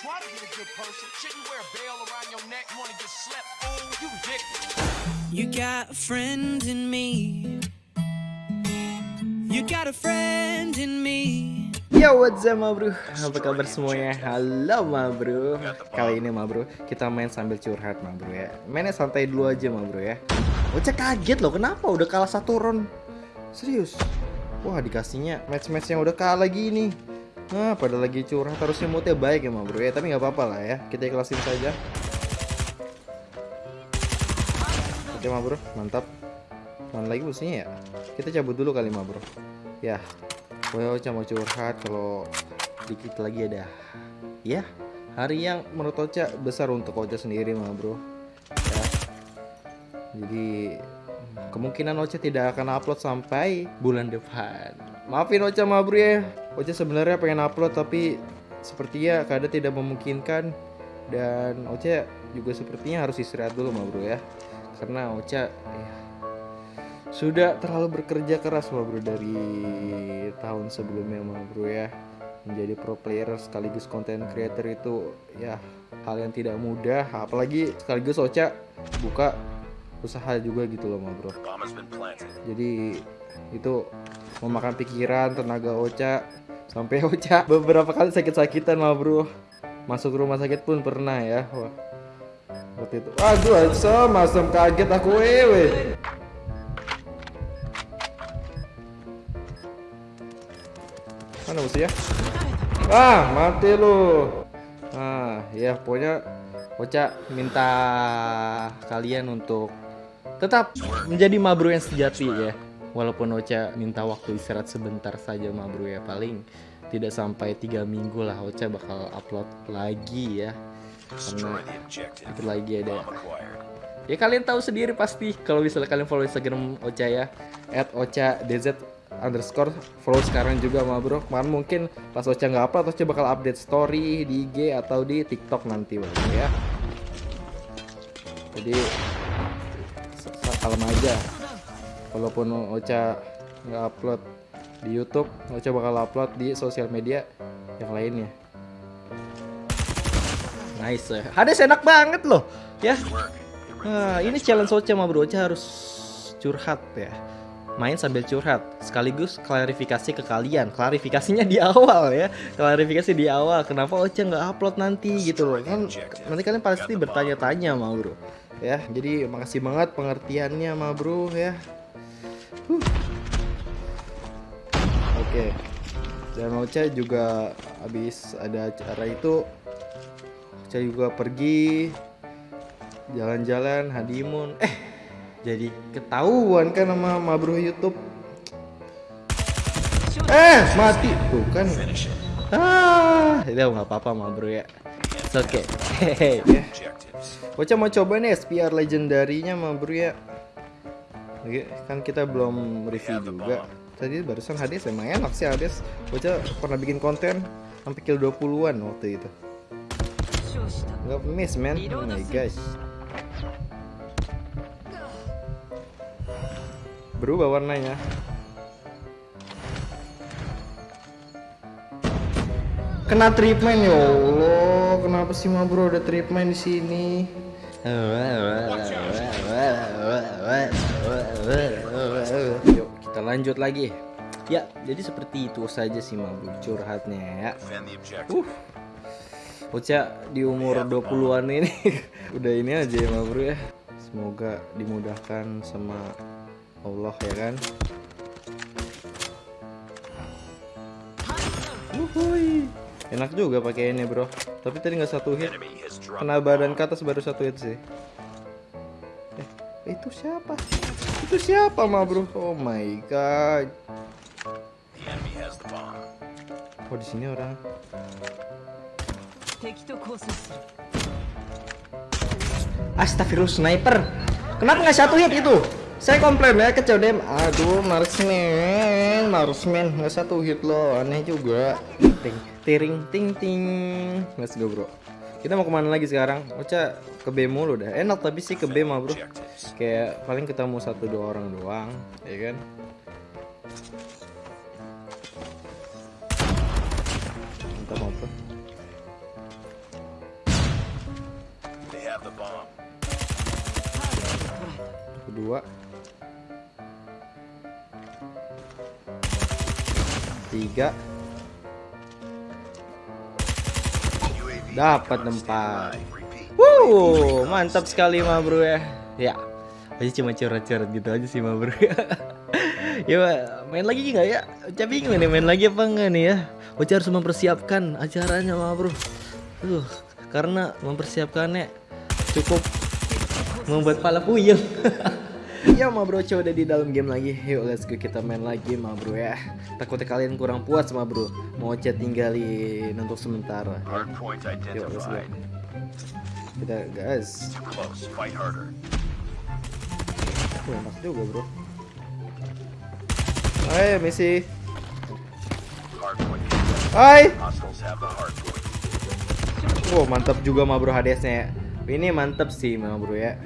try to be a good person. Shouldn't wear a bell around your neck. You wanna get slept? Oh, you ridiculous. You got a friend in me. You got a friend in me. Yo what's up bro Apa kabar semuanya Halo ma bro Kali ini ma bro Kita main sambil curhat ma bro ya Mainnya santai dulu aja ma bro ya Ocha kaget loh Kenapa udah kalah satu round Serius Wah dikasihnya match-match yang udah kalah gini Nah pada lagi curhat Harusnya moodnya baik ya ma bro. Ya Tapi nggak apa-apa lah ya. Kita ikhlasin saja. Oke ma bro. Mantap. Mana lagi musuhnya ya? Kita cabut dulu kali ma bro. Ya. Ocha mau curhat kalau dikit lagi ada. Ya. Hari yang menurut Ocha besar untuk Ocha sendiri mah bro. Ya. Jadi kemungkinan Ocha tidak akan upload sampai bulan depan maafin Ocha mah bro ya. Ocha sebenarnya pengen upload tapi sepertinya keadaan tidak memungkinkan. Dan Ocha juga sepertinya harus istirahat dulu mah bro ya. Karena Ocha ya, sudah terlalu bekerja keras mah bro dari tahun sebelumnya mah bro ya. Menjadi pro player sekaligus content creator itu ya hal yang tidak mudah. Apalagi sekaligus Ocha buka usaha juga gitu loh mah bro. Jadi itu memakan pikiran tenaga Ocha sampai Ocha beberapa kali sakit-sakitan mah bro. Masuk rumah sakit pun pernah ya wah. Waktu itu aduh asam masam kaget aku wewe Mana musuhnya? Ah, mati lu. Ah, ya pokoknya Ocha minta kalian untuk tetap menjadi mabru yang sejati ya. Walaupun Ocha minta waktu istirahat sebentar saja mabru ya paling tidak sampai tiga minggu lah Ocha bakal upload lagi ya. Karena itu lagi ada Ya kalian tahu sendiri pasti kalau misalnya kalian follow Instagram Ocha ya @ocha_dz underscore follow sekarang juga ma bro kemarin mungkin pas Ocha nggak upload Ocha bakal update story di IG atau di TikTok nanti bro ya jadi kalem aja. Walaupun Ocha nggak upload di YouTube Ocha bakal upload di sosial media yang lainnya. Nice ya. Hades enak banget loh ya. Nah, ini challenge Ocha ma bro. Ocha harus curhat ya. Main sambil curhat sekaligus klarifikasi ke kalian. Klarifikasinya di awal ya. Klarifikasi di awal kenapa Ocha nggak upload nanti gitu loh. Kan nanti kalian pasti bertanya-tanya ma bro ya. Jadi makasih banget pengertiannya ma bro ya. Huh. oke. Dan Ocha juga habis ada acara itu Ocha juga pergi jalan-jalan honeymoon. Eh jadi ketahuan kan sama mabruh YouTube? Eh mati. Tuh kan. Ah itu nggak apa-apa mabruh ya. Oke okay. Ocha mau coba nih SPR legendarinya mabruh ya. Oke, kan kita belum review juga. tadi barusan Hades emang enak sih Hades. Ocha pernah bikin konten sampai kill 20-an waktu itu. Nggak miss man. Oh my gosh. Berubah warnanya kena treatment ya Allah. Kenapa sih ma bro ada treatment di sini? Yuk kita lanjut lagi. Ya jadi seperti itu saja sih ma bro curhatnya ya. Uh Ocha di umur 20-an ini udah ini aja ya ma bro ya. Semoga dimudahkan sama Allah ya kan? Wuhui. Enak juga pakai ini bro. Tapi tadi nggak satu hit. Kena badan ke atas baru satu hit sih. Eh itu siapa? Itu siapa mah bro? Oh my god. Oh di sini orang. Astagfirullah sniper. Kenapa nggak satu hit itu saya komplain ya ke Codem aduh marksman marksman nggak satu hit loh aneh juga. Ting tiring ting ting. Let's go bro. Kita mau ke mana lagi sekarang? Ocha ke B mulu dah. Enak tapi sih ke B mah bro. Kayak paling ketemu satu dua orang doang ya kan? Apa have the bomb. kedua tiga Dapat tempat. Wuh, mantap sekali ma bro ya. Ya, aja cuma curhat-curhat gitu aja sih ma bro. ya Ma, main lagi nggak ya? Bingung nih main lagi apa enggak nih ya? Ocha harus mempersiapkan acaranya ma bro. Tuh, karena mempersiapkannya cukup membuat pala puyeng. Ya ma bro, Ocha udah di dalam game lagi. Yuk let's go kita main lagi ma bro ya. Takutnya kalian kurang puas ma bro. Mau Ocha tinggalin untuk sementara. ya. Yuk, let's go. Kita gas. Harder. Wah, enak juga bro. Hai misi. Hai. Wow mantap juga ma bro hadiahnya. Ini mantap sih ma bro ya.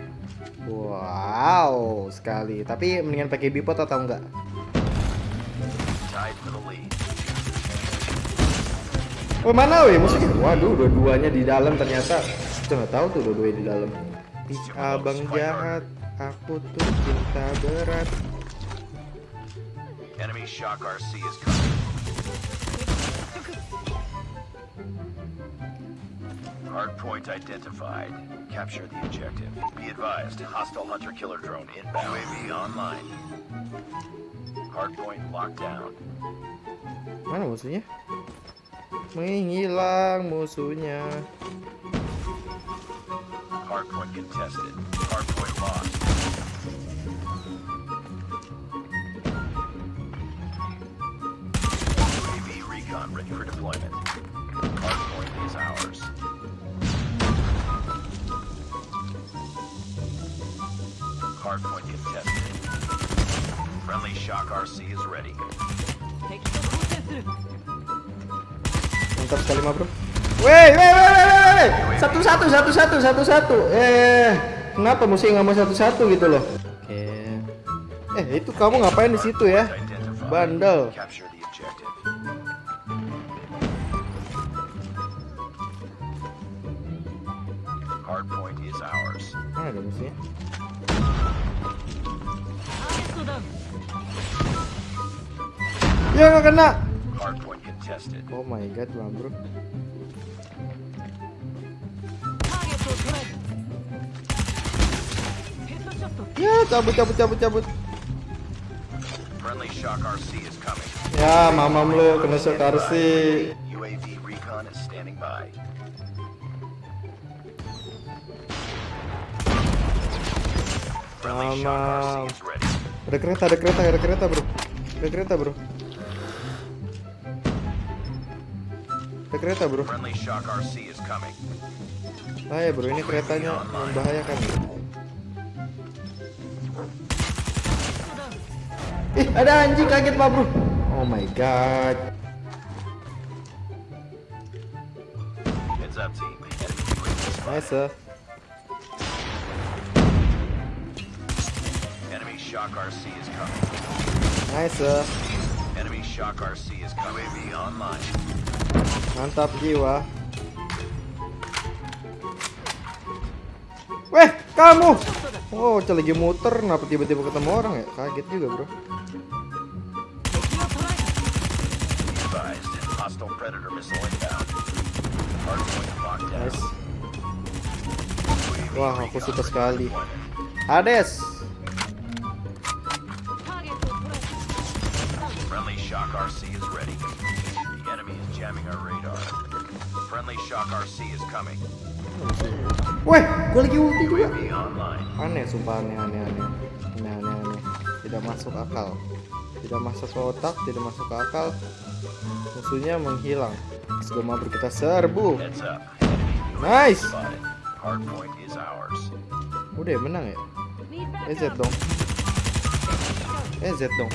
Wow sekali. Tapi mendingan pakai bipod atau enggak? Oh mana weh musuhnya? Waduh dua-duanya di dalam ternyata. Kita nggak tahu tuh dua-duanya di dalam. Abang jahat. Aku tuh cinta berat. Enemy shock RC is coming. Hardpoint identified. Capture the objective. Be advised, hostile hunter-killer drone inbound. UAV online. Hardpoint locked down. Mana musuhnya? Menghilang musuhnya. Hardpoint contested. Hardpoint lost. Hardpoint contested. Friendly shock RC is ready. Mantap sekali ma bro. Weh, weh, weh, weh, weh. Satu satu satu satu satu satu. Eh, kenapa mesti nggak mau satu satu gitu loh? Oke. Eh, itu kamu ngapain di situ ya? Bandel. Hardpoint is ours. Mana ada musuhnya? Ya nggak kena. Oh my god, bro. Ya, cabut, cabut, cabut, cabut. Ya, mamam lu kena shock RC. Mamam. Ada kereta, ada kereta, ada kereta, bro. Ada kereta, bro. Ada kereta, bro. Coming. Bahaya, bro. Ini keretanya membahayakan. Ih, ada anjing kaget, Pak, bro. Oh my god. Nice. uh. Shock RC is coming. Nice. uh. Enemy shock RC is coming. UAV online. Mantap jiwa. Weh, kamu. Oh, lagi muter, kenapa tiba-tiba ketemu orang ya? Kaget juga, bro. Be advised. Hostile predator missile inbound. Hardpoint locked down. Nice. Wah, aku suka sekali. Hades. RC is ready. The enemy is jamming our radar. Friendly shock RC is coming. Weh, gue lagi ulti juga. Aneh, sumpah aneh, aneh, aneh. Aneh, aneh, aneh. Tidak masuk akal. Tidak masuk ke otak, tidak masuk ke akal. Musuhnya menghilang. Go, mabur kita serbu. Nice. Udah menang ya? EZ dong. EZ dong.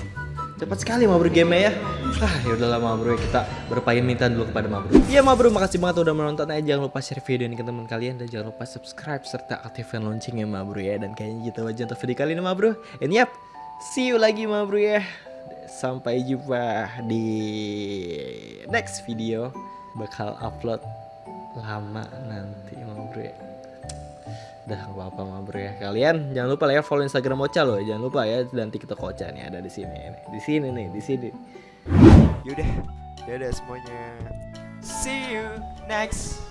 Cepat sekali Mabro game ya. Ah, ya udahlah Mabro ya kita berpamitan dulu kepada Mabro. Iya Mabro, makasih banget udah menonton aja. Jangan lupa share video ini ke teman kalian dan jangan lupa subscribe serta aktifkan loncengnya Mabro ya. Dan kayaknya gitu aja untuk video kali ini Mabro. And yap, see you lagi Mabro ya. Sampai jumpa di next video. Bakal upload lama nanti Mabro ya. Udah gak apa-apa mah bro ya. Kalian jangan lupa ya follow Instagram Ocha loh. Jangan lupa ya dan TikTok Ocha nih ada di sini nih. Di sini nih, di sini. Yaudah, dadah semuanya. See you next